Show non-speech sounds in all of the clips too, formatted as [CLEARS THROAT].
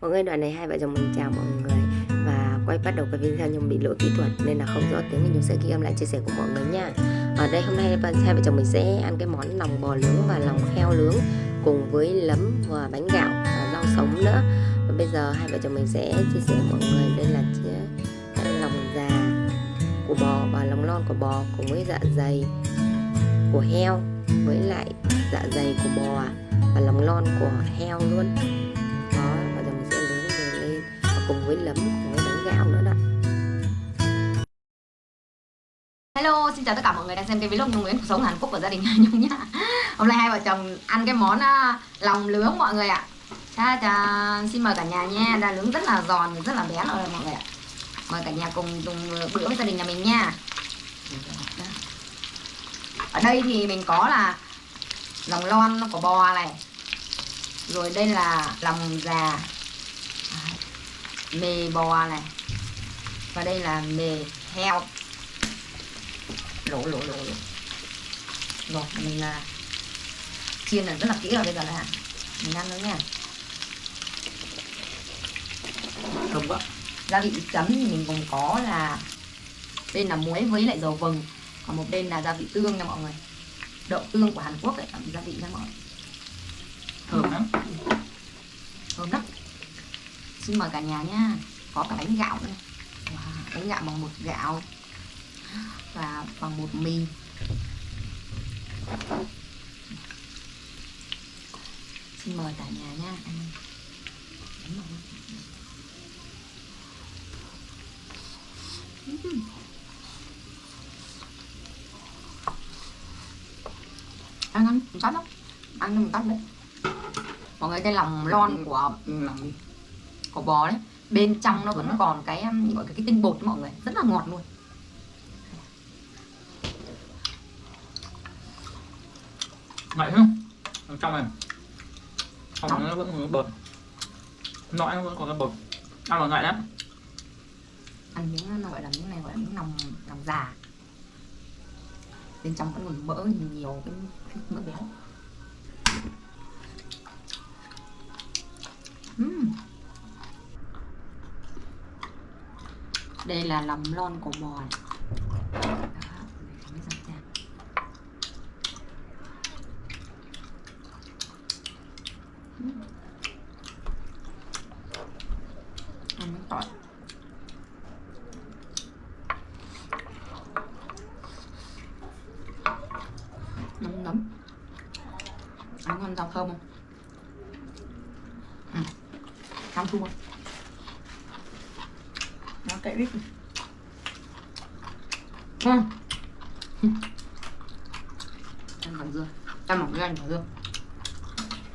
Mọi người, đoạn này hai vợ chồng mình chào mọi người và quay bắt đầu cái video nhưng bị lỗi kỹ thuật, nên là không rõ tiếng mình sẽ ghi âm lại chia sẻ của mọi người nha. Ở đây hôm nay hai vợ chồng mình sẽ ăn cái món lòng bò nướng và lòng heo nướng cùng với lấm và bánh gạo và rau sống nữa. Và bây giờ hai vợ chồng mình sẽ chia sẻ mọi người đây là lòng già của bò và lòng non của bò cùng với dạ dày của heo với lại dạ dày của bò à, và lòng non của heo luôn cùng với lấm cùng với bánh gạo nữa đó Hello, xin chào tất cả mọi người đang xem cái vlog Nhung Nguyễn cuộc sống Hàn Quốc của gia đình [LAUGHS] Nhung nhá. Hôm nay hai vợ chồng ăn cái món uh, lòng lướng mọi người ạ. Cha cha, xin mời cả nhà nha, đã lướng rất là giòn, rất là bé rồi mọi người ạ. Mời cả nhà cùng dùng bữa với gia đình nhà mình nha. Ở đây thì mình có là lòng lon của bò này, rồi đây là lòng già mề bò này. Và đây là mề heo. Lỗ lỗ lỗ lỗ. Rồi, mình là chiên là rất là kỹ rồi bây giờ là mình ăn nữa nha. Không quá gia vị chấm thì mình còn có là bên là muối với lại dầu vừng. Còn một bên là gia vị tương nha mọi người. Đậu tương của Hàn Quốc ấy làm gia vị nha mọi người. Thơm lắm xin mời cả nhà nha. Có cả bánh gạo nữa. Wow, bánh gạo bằng bột gạo và bằng bột mì. Xin mời cả nhà nha ăn ăn ăn tắt lắm ăn nhưng tắt đấy. Mọi người cái lòng lon của của bò đấy bên trong nó vẫn còn cái um, gọi cái, cái tinh bột đấy mọi người rất là ngọt luôn. Ngậy không? Ở trong này. Trong nó vẫn còn bột. Nội nó vẫn còn cái bột. Ăn là ngậy lắm. Ăn miếng nó gọi là miếng này gọi là miếng lòng lòng già. Bên trong vẫn còn mỡ nhiều cái mỡ béo đây là lòng lon của bò này. Đó, Ăn miếng tỏi nấm nấm. Ăn ngon rau thơm không? Ừ. chua nó cậy bít ngon. Ăn mỏng dưa. Ăn mỏng dưa ăn mỏng dưa.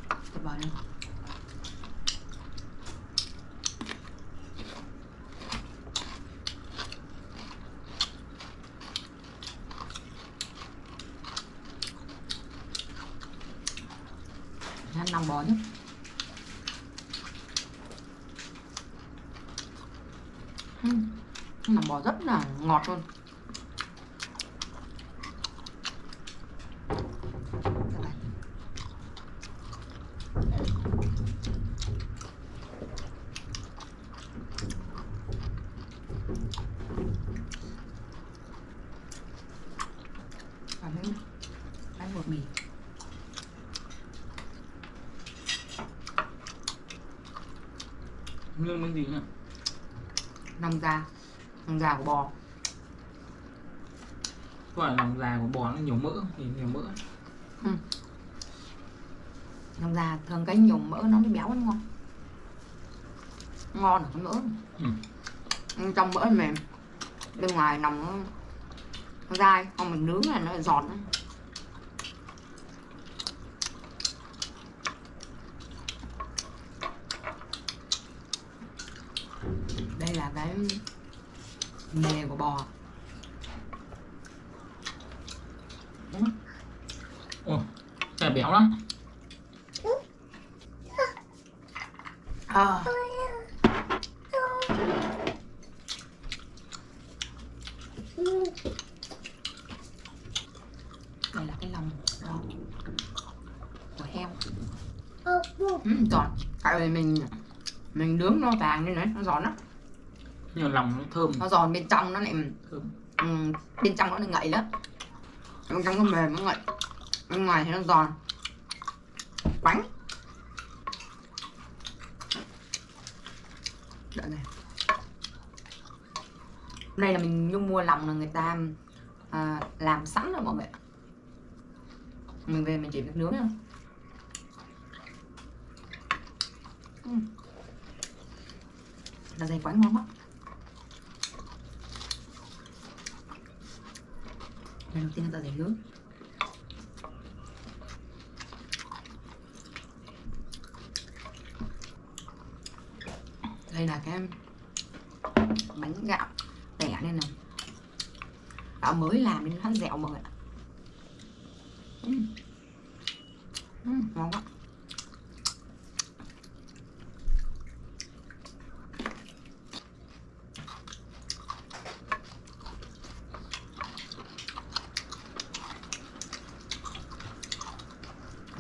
Thật vào đây ăn nằm bò nhé uhm. lòng bò rất là ngọt luôn. Bánh mì. Lương miếng gì nhỉ lòng da. Lòng da của bò. Gọi là lòng già của bò nó nhiều mỡ thì nhiều mỡ. Lòng da thường cái nhiều mỡ nó mới béo đúng không ngon ở cái mỡ. Ừ. Trong mỡ mềm. Bên ngoài nòng nó, nó dai không mình nướng là nó giòn ấy. Đây là cái mề của bò. Ồ cái béo lắm. À. đây là cái lòng đó của heo. Ừ, giòn. Tại vì mình mình nướng nó vàng nên đấy nó giòn lắm nhưng mà lòng nó thơm. Nó giòn bên trong nó lại thơm. Ừ, bên trong nó lại ngậy lắm. Bên trong nó mềm nó ngậy. Bên ngoài thì nó giòn. Quánh. Đợi này. Đây là mình nhung mua lòng là người ta à, làm sẵn rồi mọi người mình về mình chỉ việc nướng thôi Ừ. là dày quánh ngon quá lần đầu tiên là dày nướng đây là cái bánh gạo tẻ nên là gạo mới làm nên nó dẻo mọi người ạ Ừm. Ừm, ngon quá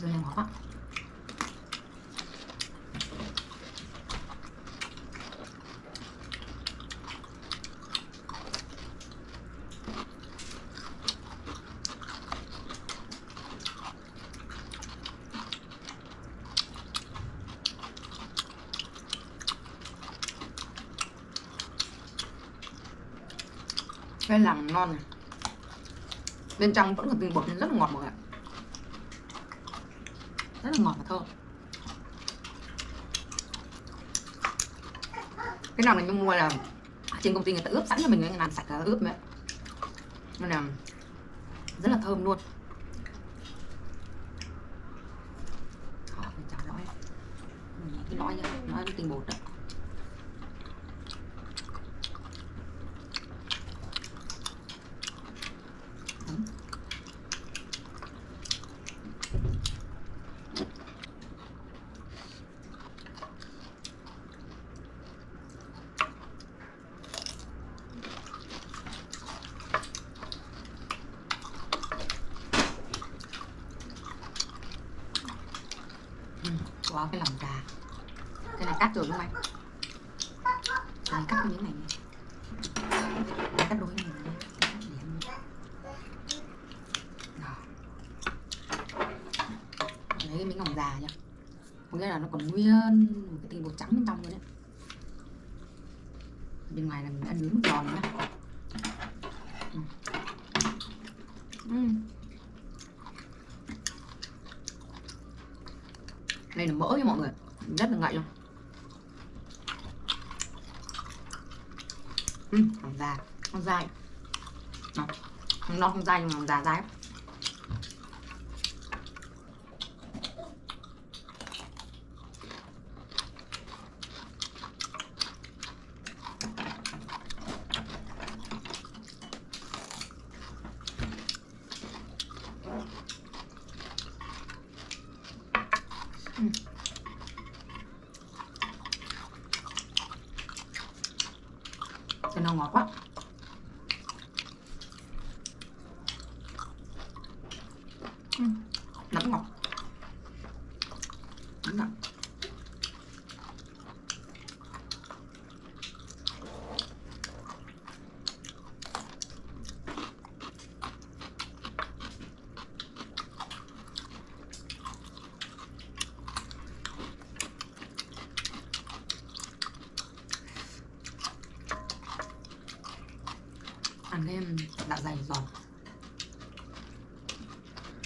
rồi là ngọt quá cái lòng non này. Bên trong vẫn còn tinh bột nên rất là ngọt mọi người rất là ngọt và thơm cái nào mình mua là trên công ty người ta ướp sẵn cho mình, người làm sạch là ướp đấy nên là rất là thơm luôn. Lõi cái lõi nhá lõi tinh bột đó. Cái lòng trà Cái này cắt rồi đúng không anh? Cái này cắt cái miếng này nha, Cắt đôi này này Cắt điểm này. Lấy cái miếng lòng già nha Có nghĩa là nó còn nguyên một cái tinh bột trắng bên trong luôn đấy Bên ngoài là mình đã nướng giòn nhá Ừ. Ừ. đây là mỡ nha mọi người. Rất là ngậy luôn. Ừ, lòng già. Nó dai. Nó nó không dai nhưng mà già dai lắm. cho nó ngọt quá ừ. nấm ngọt đúng rồi ăn thêm um, dạ dày giòn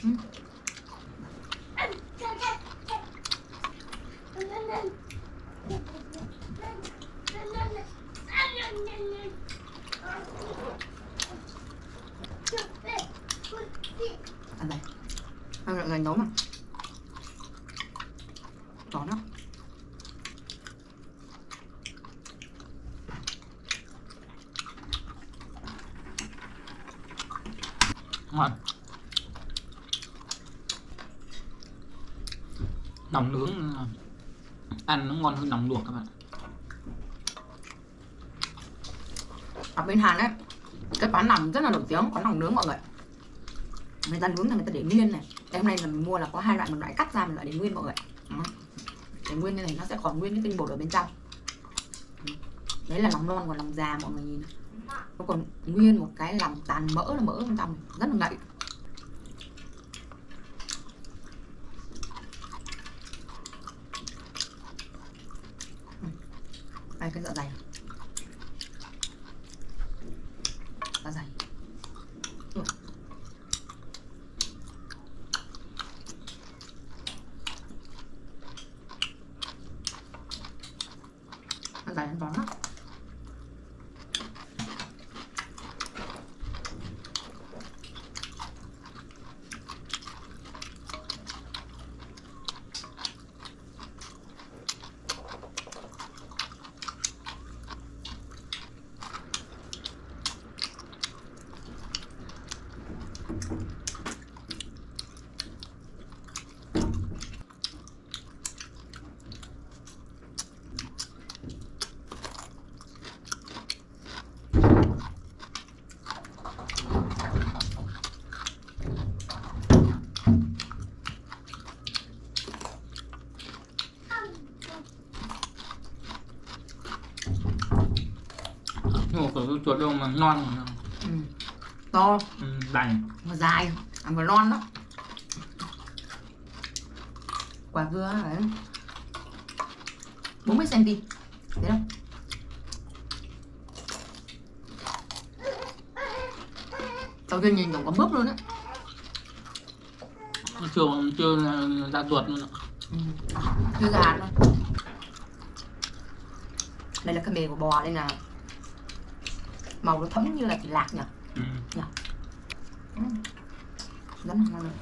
ừ. ăn đây ăn dạ dày nấu mà giòn lắm. Ngon. Lòng nướng. Ăn nó ngon hơn lòng luộc các bạn. Ở bên Hàn ấy, cái quán nằm rất là nổi tiếng, quán lòng nướng mọi người. Người ta nướng là người ta để nguyên này. Đây hôm nay là mình mua là có hai loại, một loại cắt ra, một loại để nguyên mọi người. Để nguyên như này nó sẽ còn nguyên cái tinh bột ở bên trong. Đấy là lòng non còn lòng già mọi người nhìn. Nó còn nguyên một cái lòng tàn mỡ là mỡ bên trong rất là ngậy Ừ. đây cái dạ dày dạ dày Ừ. dạ dày ăn bóng lắm mà cái chuột đâu mà non mà ừ. to. Ừ, đành. Mà dài. Ăn vừa non đó quả dưa đấy. 40 cm thấy không đầu tiên nhìn tổng có mướp luôn á. Chưa chưa ra ruột luôn ạ. Ừ. chưa già luôn. Đây là cái bề của bò đây là màu nó thấm như là thịt lạc nhỉ? Ừ. ừ. rất là ngon đây.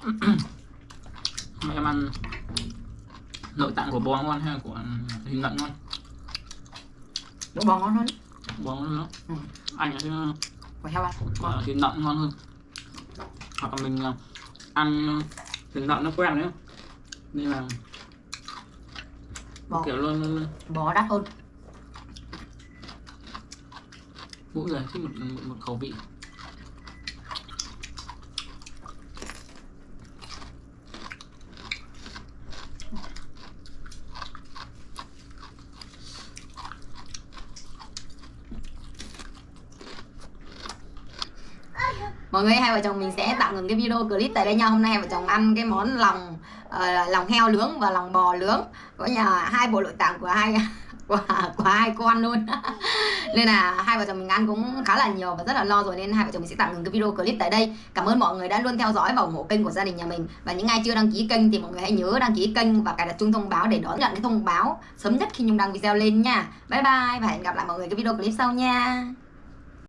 [CLEARS THROAT] Mà em ăn nội tạng của bò ngon hay là của thịt lợn ngon? Bò ngon hơn. Bò ngon nữa Ừ. anh ấy Quả heo ăn. Ờ, thịt lợn ngon hơn hoặc là mình ờ, ăn thịt lợn nó quen đấy nên là Bò, kiểu luôn luôn- bò đắt hơn. Mỗi người thích một, một, một khẩu vị Mọi người hai vợ chồng mình sẽ tạm ngừng cái video clip tại đây nha. Hôm nay hai vợ chồng ăn cái món lòng uh, lòng heo nướng và lòng bò nướng. Có nhà hai bộ nội tạng của hai [LAUGHS] của, của hai con luôn. [LAUGHS] Nên là hai vợ chồng mình ăn cũng khá là nhiều và rất là lo rồi. Nên hai vợ chồng mình sẽ tạm ngừng cái video clip tại đây. Cảm ơn mọi người đã luôn theo dõi và ủng hộ kênh của gia đình nhà mình. Và những ai chưa đăng ký kênh thì mọi người hãy nhớ đăng ký kênh và cài đặt chuông thông báo để đón nhận cái thông báo sớm nhất khi Nhung đăng video lên nha. Bye bye và hẹn gặp lại mọi người cái video clip sau nha.